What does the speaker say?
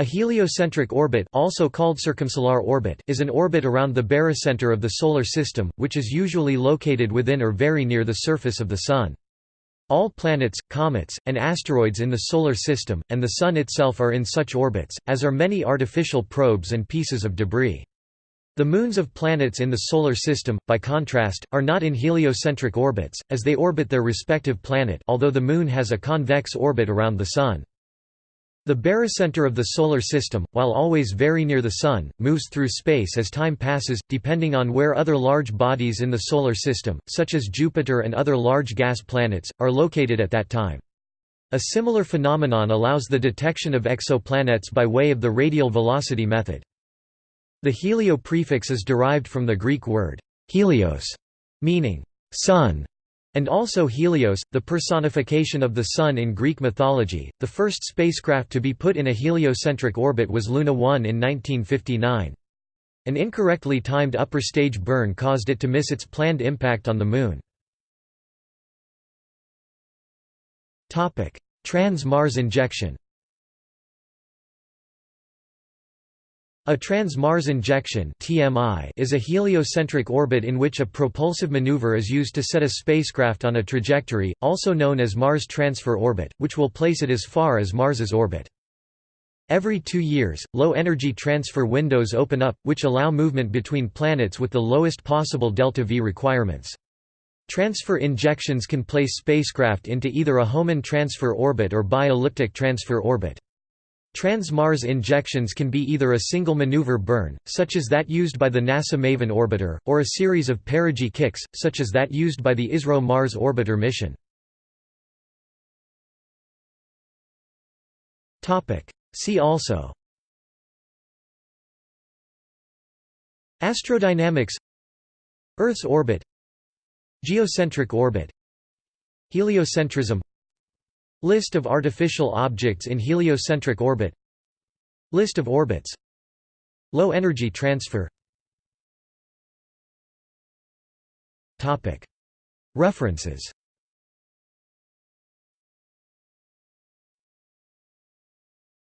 A heliocentric orbit also called circumsolar orbit is an orbit around the barycenter of the Solar System, which is usually located within or very near the surface of the Sun. All planets, comets, and asteroids in the Solar System, and the Sun itself are in such orbits, as are many artificial probes and pieces of debris. The moons of planets in the Solar System, by contrast, are not in heliocentric orbits, as they orbit their respective planet although the Moon has a convex orbit around the Sun. The barycenter of the Solar System, while always very near the Sun, moves through space as time passes, depending on where other large bodies in the Solar System, such as Jupiter and other large gas planets, are located at that time. A similar phenomenon allows the detection of exoplanets by way of the radial velocity method. The helio prefix is derived from the Greek word helios, meaning sun, and also Helios, the personification of the Sun in Greek mythology. The first spacecraft to be put in a heliocentric orbit was Luna 1 in 1959. An incorrectly timed upper stage burn caused it to miss its planned impact on the Moon. Trans-Mars injection A trans-Mars injection is a heliocentric orbit in which a propulsive maneuver is used to set a spacecraft on a trajectory, also known as Mars Transfer Orbit, which will place it as far as Mars's orbit. Every two years, low-energy transfer windows open up, which allow movement between planets with the lowest possible delta-v requirements. Transfer injections can place spacecraft into either a Hohmann transfer orbit or bi-elliptic transfer orbit. Trans-Mars injections can be either a single maneuver burn, such as that used by the NASA MAVEN orbiter, or a series of perigee kicks, such as that used by the ISRO Mars Orbiter mission. See also Astrodynamics Earth's orbit Geocentric orbit Heliocentrism List of artificial objects in heliocentric orbit. List of orbits. Low energy transfer. References